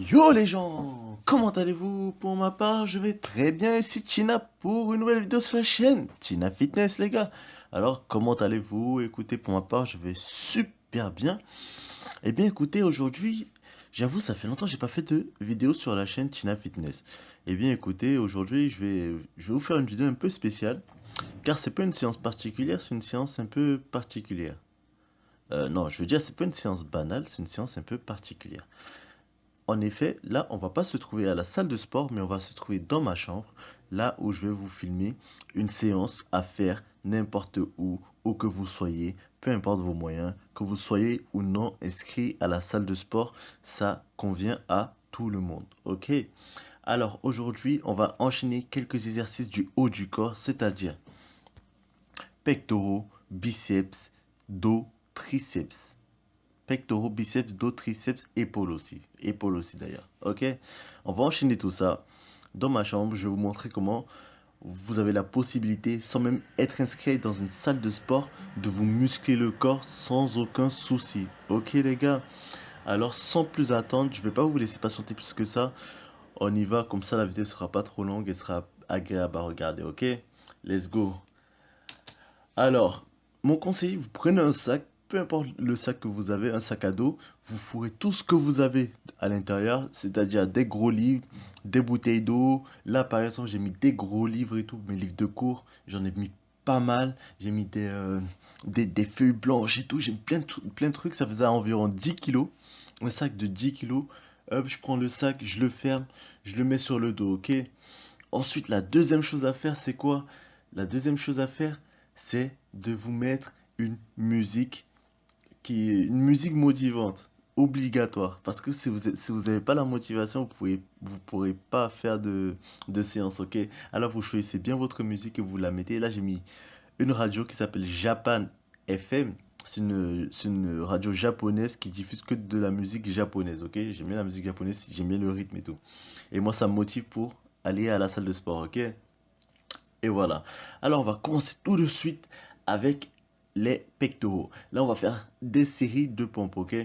Yo les gens, comment allez-vous? Pour ma part, je vais très bien ici Tina pour une nouvelle vidéo sur la chaîne Tina Fitness les gars. Alors comment allez-vous? Écoutez, pour ma part, je vais super bien. Eh bien écoutez, aujourd'hui, j'avoue, ça fait longtemps que j'ai pas fait de vidéo sur la chaîne Tina Fitness. Eh bien écoutez, aujourd'hui, je vais, je vais vous faire une vidéo un peu spéciale. Car c'est pas une séance particulière, c'est une séance un peu particulière. Euh, non, je veux dire, c'est pas une séance banale, c'est une séance un peu particulière. En effet, là, on va pas se trouver à la salle de sport, mais on va se trouver dans ma chambre, là où je vais vous filmer une séance à faire n'importe où, où que vous soyez, peu importe vos moyens, que vous soyez ou non inscrit à la salle de sport, ça convient à tout le monde, ok? Alors aujourd'hui, on va enchaîner quelques exercices du haut du corps, c'est-à-dire pectoraux, biceps, dos, triceps pectoraux, biceps, dos, triceps, épaules aussi. Épaules aussi d'ailleurs. Ok? On va enchaîner tout ça. Dans ma chambre, je vais vous montrer comment vous avez la possibilité, sans même être inscrit dans une salle de sport, de vous muscler le corps sans aucun souci. Ok les gars? Alors sans plus attendre, je ne vais pas vous laisser patienter plus que ça. On y va, comme ça la vidéo sera pas trop longue et sera agréable à regarder. Ok? Let's go Alors, mon conseil, vous prenez un sac, peu importe le sac que vous avez, un sac à dos, vous fourrez tout ce que vous avez à l'intérieur, c'est-à-dire des gros livres, des bouteilles d'eau. Là, par exemple, j'ai mis des gros livres et tout, mes livres de cours, j'en ai mis pas mal. J'ai mis des, euh, feuilles blanches et tout, j'ai plein de, plein trucs, ça faisait environ 10 kilos. Un sac de 10 kilos. Hop, je prends le sac, je le ferme, je le mets sur le dos, ok? Ensuite, la deuxième chose à faire, c'est quoi? La deuxième chose à faire, c'est de vous mettre une musique une musique motivante, obligatoire. Parce que si vous n'avez pas la motivation, vous pouvez vous pourrez pas faire de, de séance, ok? Alors vous choisissez bien votre musique et vous la mettez. Là, j'ai mis une radio qui s'appelle Japan FM. C'est une, une, radio japonaise qui diffuse que de la musique japonaise, ok? J'aime bien la musique japonaise, j'aime bien le rythme et tout. Et moi, ça me motive pour aller à la salle de sport, ok? Et voilà. Alors, on va commencer tout de suite avec les pectoraux. Là, on va faire des séries de pompes, ok?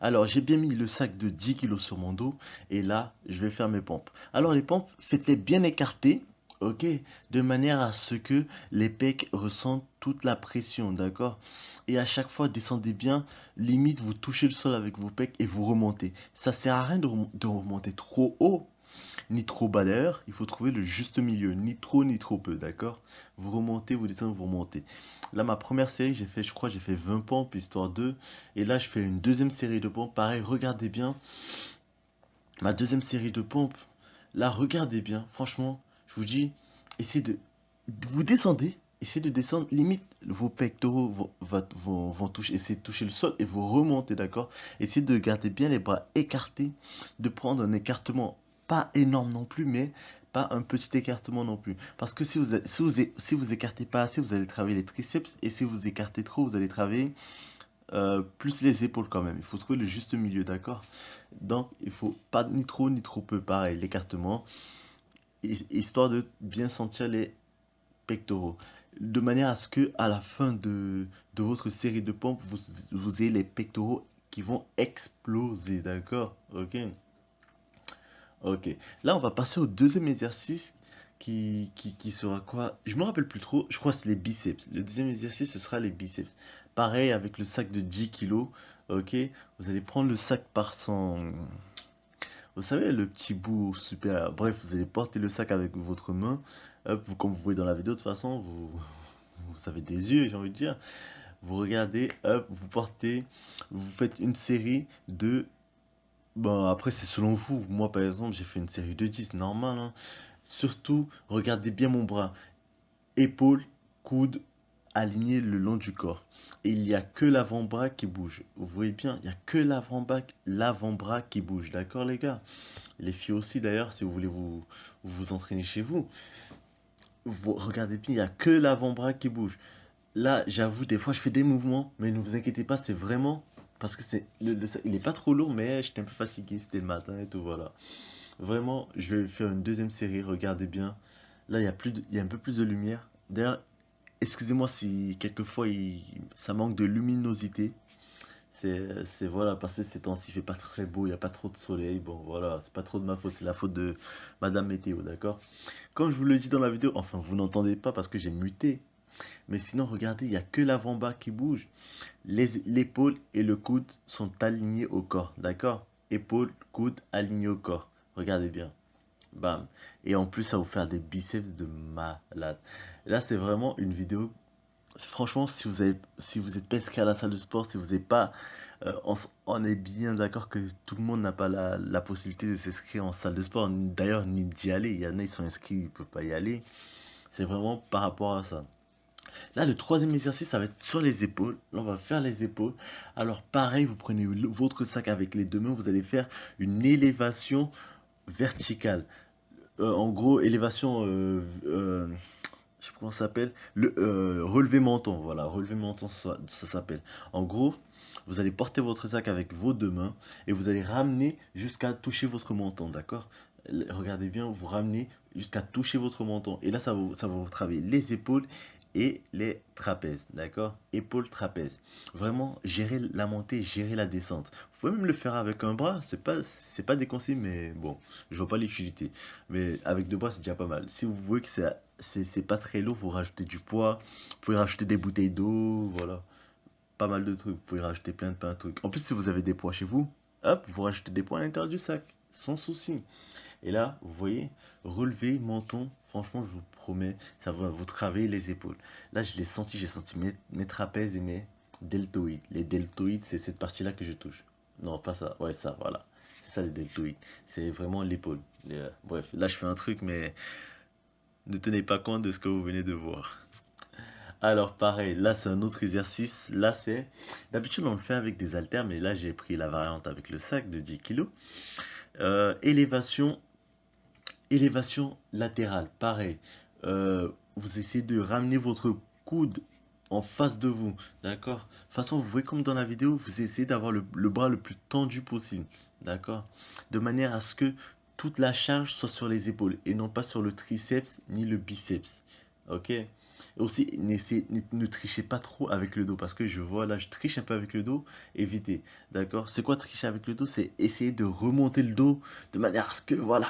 Alors, j'ai bien mis le sac de 10 kg sur mon dos. Et là, je vais faire mes pompes. Alors, les pompes, faites-les bien écartées, ok? De manière à ce que les pecs ressentent toute la pression, d'accord? Et à chaque fois, descendez bien. Limite, vous touchez le sol avec vos pecs et vous remontez. Ça sert à rien de remonter trop haut ni trop bas il faut trouver le juste milieu, ni trop ni trop peu, d'accord? Vous remontez, vous descendez, vous remontez. Là, ma première série, j'ai fait, je crois, j'ai fait 20 pompes, histoire 2. Et là, je fais une deuxième série de pompes. Pareil, regardez bien. Ma deuxième série de pompes. Là, regardez bien. Franchement, je vous dis, essayez de... Vous descendez, essayez de descendre. Limite, vos pectoraux vont, vont, toucher, essayez de toucher le sol et vous remontez, d'accord? Essayez de garder bien les bras écartés, de prendre un écartement pas énorme non plus, mais pas un petit écartement non plus. Parce que si vous, si vous, si vous écartez pas assez, vous allez travailler les triceps. Et si vous écartez trop, vous allez travailler euh, plus les épaules quand même. Il faut trouver le juste milieu, d'accord? Donc, il faut pas ni trop ni trop peu. Pareil, l'écartement. Histoire de bien sentir les pectoraux. De manière à ce que à la fin de, de votre série de pompes, vous, vous ayez les pectoraux qui vont exploser, d'accord? Ok? Ok. Là, on va passer au deuxième exercice qui, qui, sera quoi? Je me rappelle plus trop. Je crois que c'est les biceps. Le deuxième exercice, ce sera les biceps. Pareil avec le sac de 10 kilos. Ok. Vous allez prendre le sac par son... Vous savez, le petit bout super... Bref, vous allez porter le sac avec votre main. Hop, comme vous voyez dans la vidéo, de toute façon, vous, vous avez des yeux, j'ai envie de dire. Vous regardez, hop, vous portez, vous faites une série de Bon, après, c'est selon vous. Moi, par exemple, j'ai fait une série de 10, normal. hein. Surtout, regardez bien mon bras. Épaule, coude, aligné le long du corps. Et il n'y a que l'avant-bras qui bouge. Vous voyez bien, il n'y a que l'avant-bras l'avant-bras qui bouge. D'accord, les gars? Les filles aussi, d'ailleurs, si vous voulez vous, vous entraîner chez vous. Vous regardez bien, il n'y a que l'avant-bras qui bouge. Là, j'avoue, des fois, je fais des mouvements, mais ne vous inquiétez pas, c'est vraiment parce que c'est il est pas trop lourd, mais j'étais un peu fatigué, c'était le matin et tout, voilà. Vraiment, je vais faire une deuxième série, regardez bien. Là, il y a, plus il y a un peu plus de lumière. D'ailleurs, excusez-moi si quelquefois ça manque de luminosité. C'est voilà, parce que ces temps-ci, fait pas très beau, il n'y a pas trop de soleil. Bon, voilà, c'est pas trop de ma faute, c'est la faute de Madame Météo, d'accord? Comme je vous le dis dans la vidéo, enfin, vous n'entendez pas parce que j'ai muté. Mais sinon, regardez, il n'y a que l'avant-bas qui bouge. L'épaule et le coude sont alignés au corps, d'accord? Épaule, coude, alignés au corps. Regardez bien. Bam. Et en plus, ça vous faire des biceps de malade. Là, c'est vraiment une vidéo franchement, si vous avez, êtes pas inscrit à la salle de sport, si vous n'êtes pas, euh, on, est bien d'accord que tout le monde n'a pas la, possibilité de s'inscrire en salle de sport, d'ailleurs ni d'y aller. Il y en a, ils sont inscrits, ils ne peuvent pas y aller. C'est vraiment par rapport à ça. Là, le troisième exercice, ça va être sur les épaules. Là, on va faire les épaules. Alors, pareil, vous prenez votre sac avec les deux mains, vous allez faire une élévation verticale. Euh, en gros, élévation euh, je sais pas comment ça s'appelle, le euh, relevé menton, voilà, relevé menton, ça, s'appelle. En gros, vous allez porter votre sac avec vos deux mains et vous allez ramener jusqu'à toucher votre menton, d'accord? Regardez bien, vous ramenez jusqu'à toucher votre menton. Et là, ça ça va vous travailler les épaules et les trapèzes, d'accord? Épaules, trapèzes. Vraiment, gérer la montée, gérer la descente. Vous pouvez même le faire avec un bras, c'est pas, c'est pas déconseillé, mais bon, je vois pas l'utilité. Mais avec deux bras, c'est déjà pas mal. Si vous voyez que c'est, c'est, pas très lourd, vous rajoutez du poids, vous pouvez rajouter des bouteilles d'eau, voilà. Pas mal de trucs, vous pouvez rajouter plein de, plein de trucs. En plus, si vous avez des poids chez vous, hop, vous rajoutez des poids à l'intérieur du sac, sans souci. Et là, vous voyez, relever menton, franchement, je vous promets, ça va vous travailler les épaules. Là, je l'ai senti, j'ai senti mes, trapèzes et mes deltoïdes. Les deltoïdes, c'est cette partie-là que je touche. Non, pas ça. Ouais, ça, voilà. C'est ça les deltoïdes. C'est vraiment l'épaule. Euh, bref, là, je fais un truc, mais ne tenez pas compte de ce que vous venez de voir. Alors, pareil, là, c'est un autre exercice. Là, c'est... D'habitude, on le fait avec des haltères, mais là, j'ai pris la variante avec le sac de 10 kg. Euh, élévation Élévation latérale, pareil. Euh, vous essayez de ramener votre coude en face de vous, d'accord? De toute façon, vous voyez comme dans la vidéo, vous essayez d'avoir le, bras le plus tendu possible, d'accord? De manière à ce que toute la charge soit sur les épaules et non pas sur le triceps ni le biceps, ok? Aussi, ne trichez pas trop avec le dos parce que je vois là, je triche un peu avec le dos. Évitez, d'accord? C'est quoi tricher avec le dos? C'est essayer de remonter le dos de manière à ce que, voilà,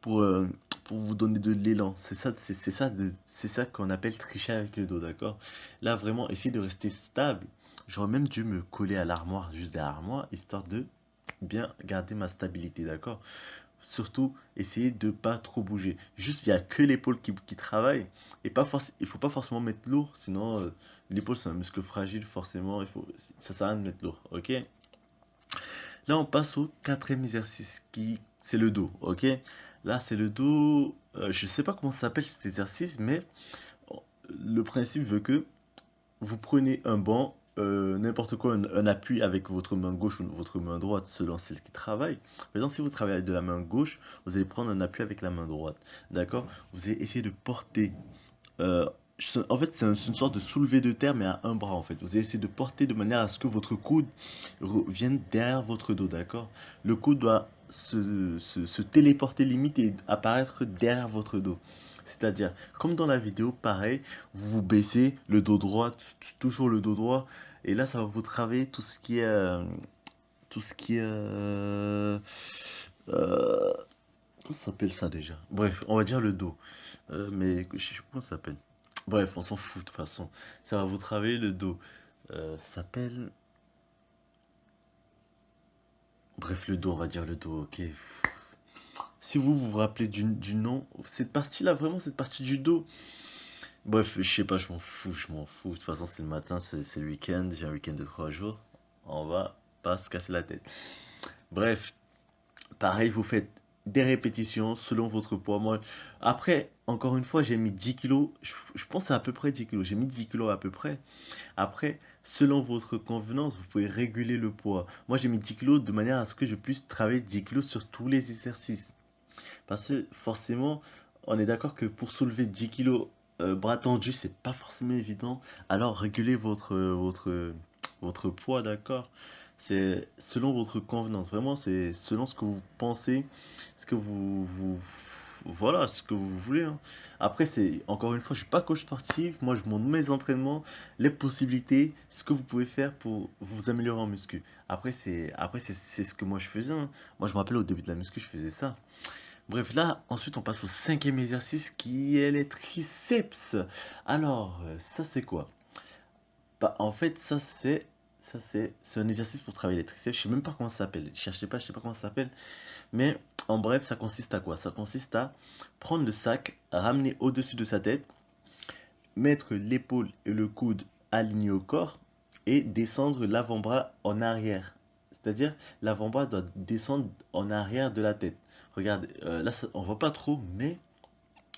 pour, euh, vous donner de l'élan. C'est ça, c'est ça, c'est ça qu'on appelle tricher avec le dos, d'accord? Là, vraiment, essayez de rester stable. J'aurais même dû me coller à l'armoire, juste derrière moi, histoire de bien garder ma stabilité, d'accord? Surtout essayez de pas trop bouger. Juste, il n'y a que l'épaule qui, travaille. Et pas il faut pas forcément mettre lourd, sinon euh, l'épaule c'est un muscle fragile, forcément, il faut, ça sert à rien de mettre lourd. Là, on passe au quatrième exercice qui c'est le dos. Ok? Là, c'est le dos. Euh, je sais pas comment s'appelle cet exercice, mais le principe veut que vous prenez un banc euh, n'importe quoi, un, appui avec votre main gauche ou votre main droite selon celle qui travaille. Exemple, si vous travaillez de la main gauche, vous allez prendre un appui avec la main droite. D'accord? Vous allez essayer de porter. Euh, en fait, c'est une sorte de soulevé de terre, mais à un bras, en fait. Vous allez essayer de porter de manière à ce que votre coude vienne derrière votre dos, d'accord? Le coude doit se, se téléporter limite et apparaître derrière votre dos. C'est-à-dire, comme dans la vidéo, pareil, vous vous baissez le dos droit, toujours le dos droit, et là, ça va vous travailler tout ce qui est... Euh, tout ce qui est... Euh, euh, comment ça s'appelle ça déjà? Bref, on va dire le dos. mais je sais pas comment ça s'appelle. Bref, on s'en fout de toute façon. Ça va vous travailler le dos. ça s'appelle... Bref, le dos, on va dire le dos, ok. Si vous vous rappelez du, nom, cette partie-là, vraiment, cette partie du dos. Bref, je sais pas, je m'en fous, je m'en fous. De toute façon, c'est le matin, c'est le week-end. J'ai un week-end de trois jours. On va pas se casser la tête. Bref, pareil, vous faites des répétitions selon votre poids. Après, encore une fois, j'ai mis 10 kilos. Je, je pense à, à peu près 10 kilos. J'ai mis 10 kilos à peu près. Après, selon votre convenance, vous pouvez réguler le poids. Moi, j'ai mis 10 kilos de manière à ce que je puisse travailler 10 kilos sur tous les exercices. Parce que forcément, on est d'accord que pour soulever 10 kg euh, bras tendus, c'est pas forcément évident. Alors régulez votre, votre, votre poids, d'accord C'est selon votre convenance. Vraiment, c'est selon ce que vous pensez, ce que vous, vous, voilà, ce que vous voulez. Hein. Après, c'est encore une fois, je suis pas coach sportif. Moi, je montre mes entraînements, les possibilités, ce que vous pouvez faire pour vous améliorer en muscu. Après, c'est après c'est ce que moi je faisais. Hein. Moi, je me rappelle au début de la muscu, je faisais ça. Bref, là, ensuite, on passe au cinquième exercice qui est les triceps. Alors, euh, ça, c'est quoi? Bah, En fait, ça, c'est ça, c'est un exercice pour travailler les triceps. Je sais même pas comment ça s'appelle. Cherchez pas, je sais pas comment ça s'appelle. Mais en bref, ça consiste à quoi? Ça consiste à prendre le sac, ramener au-dessus de sa tête, mettre l'épaule et le coude alignés au corps et descendre l'avant-bras en arrière. C'est-à-dire, l'avant-bras doit descendre en arrière de la tête. Regardez, euh, là, on voit pas trop, mais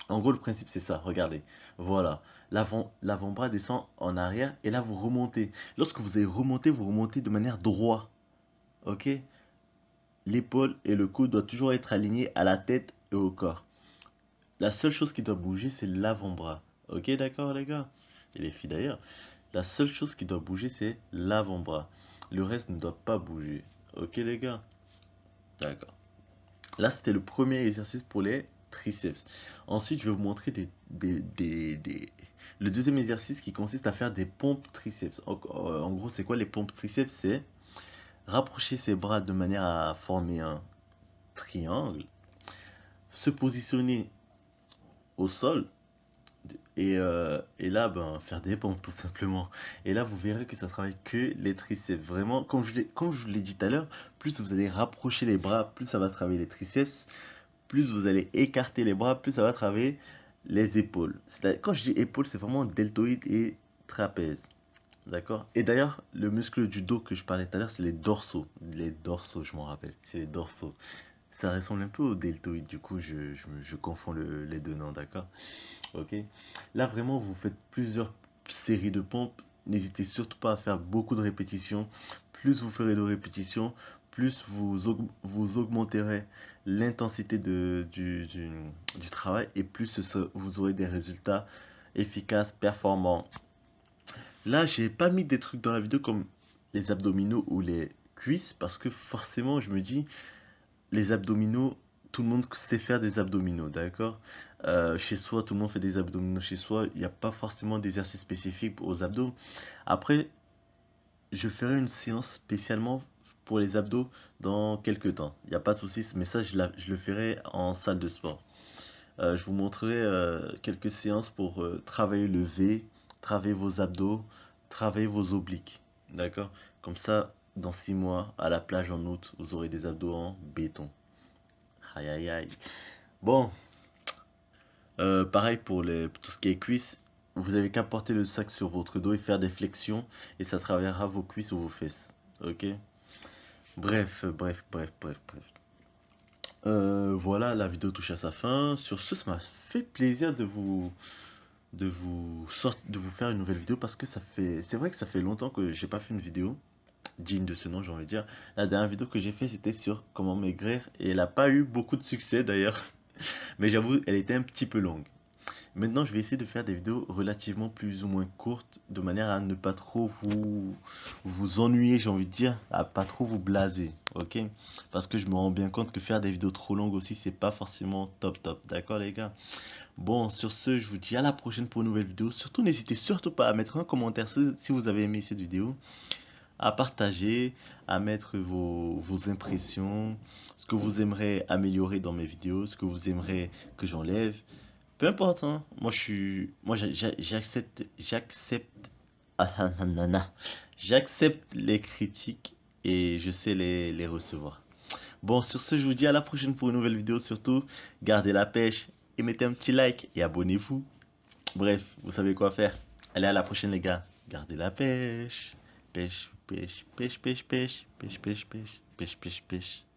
en gros, le principe, c'est ça. Regardez. Voilà. L'avant-bras descend en arrière et là, vous remontez. Lorsque vous allez remonter, vous remontez de manière droite. OK? L'épaule et le coude doivent toujours être alignés à la tête et au corps. La seule chose qui doit bouger, c'est l'avant-bras. Ok, d'accord, les gars? Et les filles d'ailleurs. La seule chose qui doit bouger, c'est l'avant-bras. Le reste ne doit pas bouger. Ok, les gars? D'accord. Là, c'était le premier exercice pour les triceps. Ensuite, je vais vous montrer le deuxième exercice qui consiste à faire des pompes triceps. En, euh, en gros, c'est quoi les pompes triceps? C'est rapprocher ses bras de manière à former un triangle, se positionner au sol et, euh, et, là, ben, faire des pompes tout simplement. Et là, vous verrez que ça travaille que les triceps. Vraiment, comme je, comme je vous l'ai dit tout à l'heure, plus vous allez rapprocher les bras, plus ça va travailler les triceps plus vous allez écarter les bras, plus ça va travailler les épaules. Quand je dis épaules, c'est vraiment deltoïde et trapèze. D'accord? Et d'ailleurs, le muscle du dos que je parlais tout à l'heure, c'est les dorsaux. Les dorsaux, je m'en rappelle. C'est les dorsaux. Ça ressemble un peu au deltoïde, du coup, je, je, confonds les deux noms, d'accord? Ok Là, vraiment, vous faites plusieurs séries de pompes. N'hésitez surtout pas à faire beaucoup de répétitions. Plus vous ferez de répétitions, plus vous, vous augmenterez l'intensité du, du, du, travail et plus vous aurez des résultats efficaces, performants. Là, j'ai pas mis des trucs dans la vidéo comme les abdominaux ou les cuisses parce que forcément, je me dis, les abdominaux, tout le monde sait faire des abdominaux, d'accord? Euh, Chez soi, tout le monde fait des abdominaux chez soi. Il n'y a pas forcément d'exercice spécifique aux abdos. Après, je ferai une séance spécialement pour les abdos dans quelques temps. Il n'y a pas de souci, ce message, je, le ferai en salle de sport. Euh, je vous montrerai euh, quelques séances pour travailler le V, travailler vos abdos, travailler vos obliques. D'accord? Comme ça, dans six mois, à la plage en août, vous aurez des abdos en béton. Aïe aïe aïe. Bon. pareil pour les, tout ce qui est cuisses. Vous avez qu'à porter le sac sur votre dos et faire des flexions. Et ça travaillera vos cuisses ou vos fesses. Ok? Bref, bref, bref, bref, bref. Euh, voilà, la vidéo touche à sa fin. Sur ce, ça m'a fait plaisir de vous de vous de vous faire une nouvelle vidéo parce que ça fait c'est vrai que ça fait longtemps que j'ai pas fait une vidéo digne de ce nom j'ai envie de dire. La dernière vidéo que j'ai fait c'était sur comment maigrir et elle a pas eu beaucoup de succès d'ailleurs. Mais j'avoue elle était un petit peu longue. Maintenant, je vais essayer de faire des vidéos relativement plus ou moins courtes, de manière à ne pas trop vous, vous ennuyer, j'ai envie de dire, à pas trop vous blaser, ok? Parce que je me rends bien compte que faire des vidéos trop longues aussi, c'est pas forcément top top, d'accord les gars? Bon, sur ce, je vous dis à la prochaine pour une nouvelle vidéo. Surtout, n'hésitez surtout pas à mettre un commentaire si vous avez aimé cette vidéo à partager, à mettre vos, vos, impressions, ce que vous aimeriez améliorer dans mes vidéos, ce que vous aimeriez que j'enlève. Peu importe, hein. Moi, je suis... Moi, j'accepte... J'accepte... Ah, j'accepte les critiques et je sais les, les recevoir. Bon, sur ce, je vous dis à la prochaine pour une nouvelle vidéo. Surtout, gardez la pêche et mettez un petit like et abonnez-vous. Bref, vous savez quoi faire. Allez, à la prochaine, les gars. Gardez la pêche. Pêche, pêche, pêche, pêche, pêche, pêche, pêche, pêche, pêche, pêche, pêche.